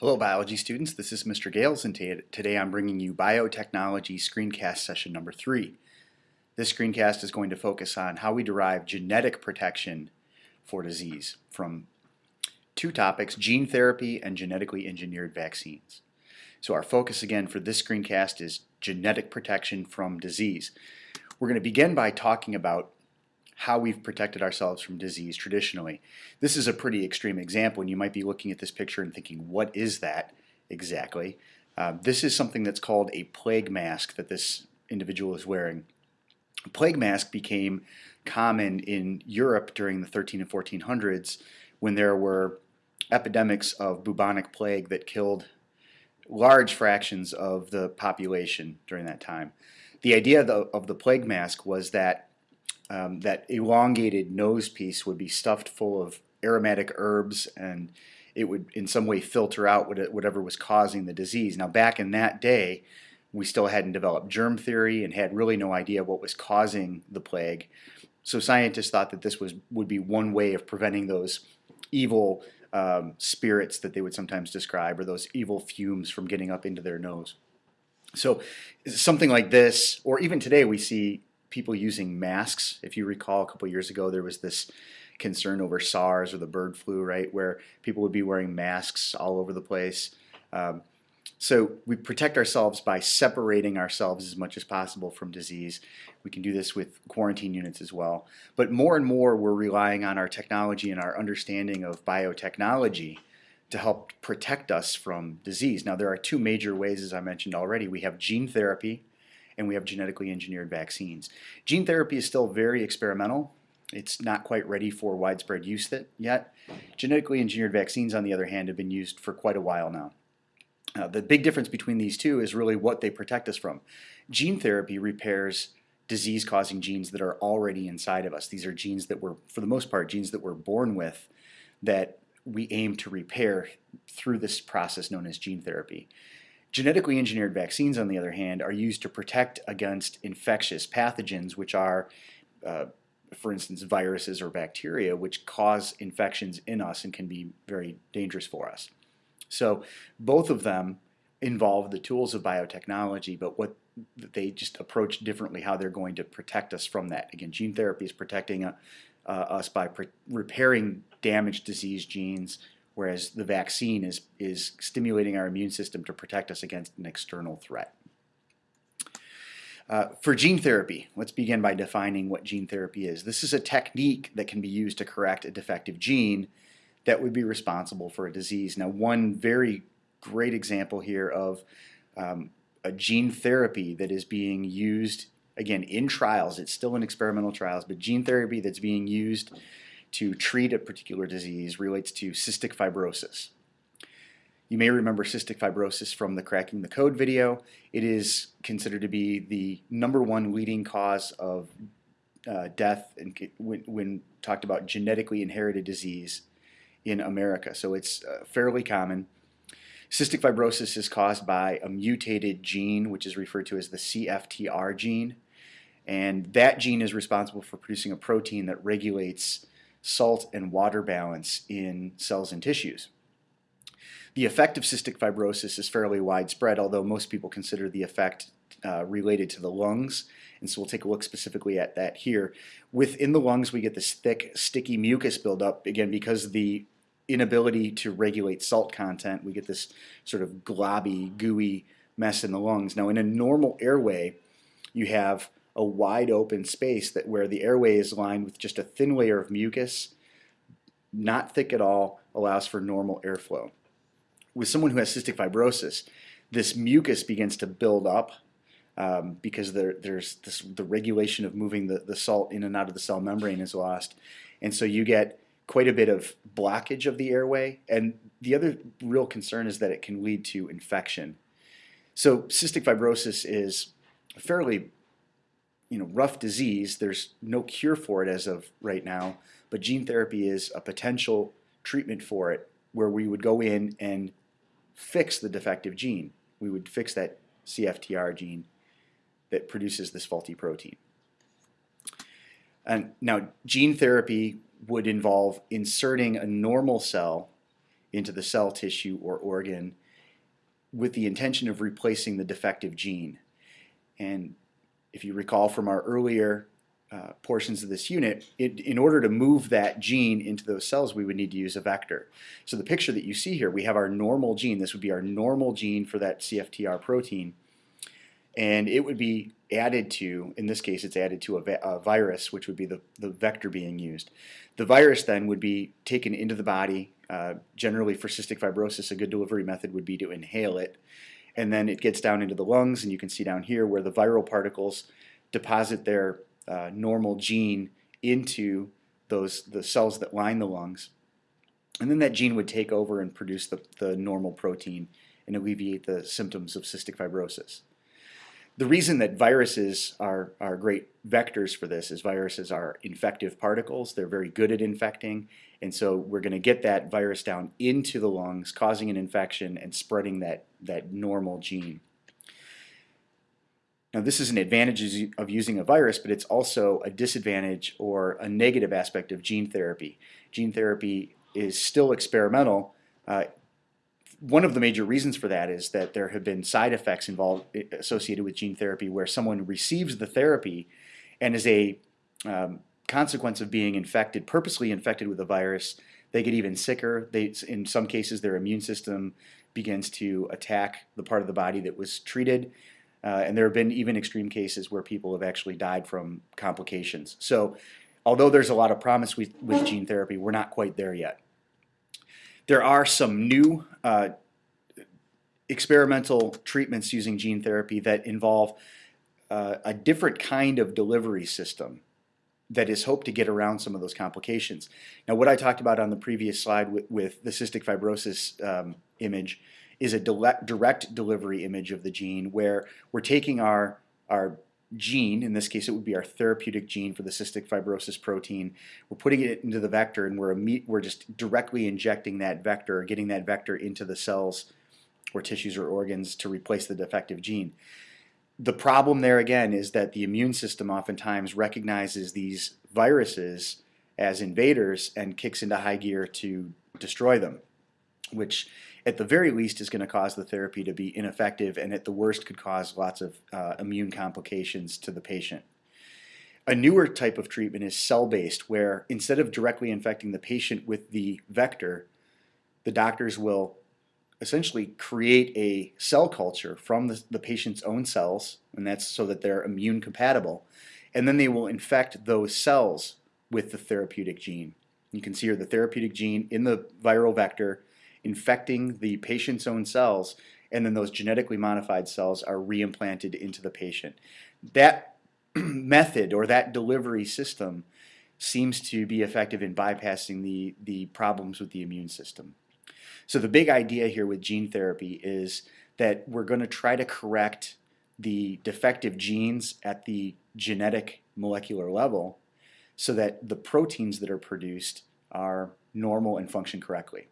Hello biology students, this is Mr. Gales and today I'm bringing you biotechnology screencast session number three. This screencast is going to focus on how we derive genetic protection for disease from two topics, gene therapy and genetically engineered vaccines. So our focus again for this screencast is genetic protection from disease. We're going to begin by talking about how we've protected ourselves from disease traditionally. This is a pretty extreme example, and you might be looking at this picture and thinking, what is that exactly? Uh, this is something that's called a plague mask that this individual is wearing. Plague mask became common in Europe during the 13 and 1400s when there were epidemics of bubonic plague that killed large fractions of the population during that time. The idea of the, of the plague mask was that um, that elongated nose piece would be stuffed full of aromatic herbs and it would in some way filter out whatever was causing the disease. Now back in that day, we still hadn't developed germ theory and had really no idea what was causing the plague. So scientists thought that this was would be one way of preventing those evil um, spirits that they would sometimes describe or those evil fumes from getting up into their nose. So something like this, or even today we see people using masks. If you recall, a couple years ago, there was this concern over SARS or the bird flu, right, where people would be wearing masks all over the place. Um, so we protect ourselves by separating ourselves as much as possible from disease. We can do this with quarantine units as well. But more and more we're relying on our technology and our understanding of biotechnology to help protect us from disease. Now there are two major ways, as I mentioned already. We have gene therapy, and we have genetically engineered vaccines. Gene therapy is still very experimental. It's not quite ready for widespread use yet. Genetically engineered vaccines, on the other hand, have been used for quite a while now. Uh, the big difference between these two is really what they protect us from. Gene therapy repairs disease-causing genes that are already inside of us. These are genes that were, for the most part, genes that we're born with that we aim to repair through this process known as gene therapy. Genetically engineered vaccines, on the other hand, are used to protect against infectious pathogens, which are, uh, for instance, viruses or bacteria, which cause infections in us and can be very dangerous for us. So both of them involve the tools of biotechnology, but what they just approach differently how they're going to protect us from that. Again, gene therapy is protecting uh, uh, us by repairing damaged disease genes, whereas the vaccine is, is stimulating our immune system to protect us against an external threat. Uh, for gene therapy, let's begin by defining what gene therapy is. This is a technique that can be used to correct a defective gene that would be responsible for a disease. Now, one very great example here of um, a gene therapy that is being used, again, in trials, it's still in experimental trials, but gene therapy that's being used to treat a particular disease relates to cystic fibrosis. You may remember cystic fibrosis from the Cracking the Code video. It is considered to be the number one leading cause of uh, death in, when, when, talked about genetically inherited disease in America. So it's uh, fairly common. Cystic fibrosis is caused by a mutated gene, which is referred to as the CFTR gene. And that gene is responsible for producing a protein that regulates salt and water balance in cells and tissues. The effect of cystic fibrosis is fairly widespread, although most people consider the effect uh, related to the lungs. And so we'll take a look specifically at that here. Within the lungs, we get this thick, sticky mucus buildup, again, because the inability to regulate salt content, we get this sort of globby, gooey mess in the lungs. Now, in a normal airway, you have a wide open space that where the airway is lined with just a thin layer of mucus, not thick at all, allows for normal airflow. With someone who has cystic fibrosis, this mucus begins to build up um, because there, there's this, the regulation of moving the, the salt in and out of the cell membrane is lost. And so you get quite a bit of blockage of the airway. And the other real concern is that it can lead to infection. So cystic fibrosis is fairly you know, rough disease. There's no cure for it as of right now, but gene therapy is a potential treatment for it where we would go in and fix the defective gene. We would fix that CFTR gene that produces this faulty protein. And now gene therapy would involve inserting a normal cell into the cell tissue or organ with the intention of replacing the defective gene. And if you recall from our earlier uh, portions of this unit, it, in order to move that gene into those cells, we would need to use a vector. So the picture that you see here, we have our normal gene. This would be our normal gene for that CFTR protein. And it would be added to, in this case, it's added to a, a virus, which would be the, the vector being used. The virus then would be taken into the body. Uh, generally for cystic fibrosis, a good delivery method would be to inhale it. And then it gets down into the lungs, and you can see down here where the viral particles deposit their uh, normal gene into those the cells that line the lungs. And then that gene would take over and produce the, the normal protein and alleviate the symptoms of cystic fibrosis. The reason that viruses are, are great vectors for this is viruses are infective particles. They're very good at infecting. And so we're going to get that virus down into the lungs, causing an infection and spreading that, that normal gene. Now this is an advantage of using a virus, but it's also a disadvantage or a negative aspect of gene therapy. Gene therapy is still experimental. Uh, one of the major reasons for that is that there have been side effects involved associated with gene therapy where someone receives the therapy and as a um, consequence of being infected, purposely infected with a virus, they get even sicker. They, in some cases, their immune system begins to attack the part of the body that was treated. Uh, and there have been even extreme cases where people have actually died from complications. So although there's a lot of promise with, with gene therapy, we're not quite there yet. There are some new uh, experimental treatments using gene therapy that involve uh, a different kind of delivery system that is hoped to get around some of those complications. Now what I talked about on the previous slide with, with the cystic fibrosis um, image is a direct delivery image of the gene where we're taking our, our gene, in this case it would be our therapeutic gene for the cystic fibrosis protein, we're putting it into the vector and we're, we're just directly injecting that vector, getting that vector into the cells or tissues or organs to replace the defective gene. The problem there again is that the immune system oftentimes recognizes these viruses as invaders and kicks into high gear to destroy them, which at the very least is going to cause the therapy to be ineffective and at the worst could cause lots of uh, immune complications to the patient. A newer type of treatment is cell-based where instead of directly infecting the patient with the vector, the doctors will essentially create a cell culture from the, the patient's own cells, and that's so that they're immune compatible, and then they will infect those cells with the therapeutic gene. You can see here the therapeutic gene in the viral vector infecting the patient's own cells, and then those genetically modified cells are reimplanted into the patient. That method or that delivery system seems to be effective in bypassing the, the problems with the immune system. So the big idea here with gene therapy is that we're going to try to correct the defective genes at the genetic molecular level so that the proteins that are produced are normal and function correctly.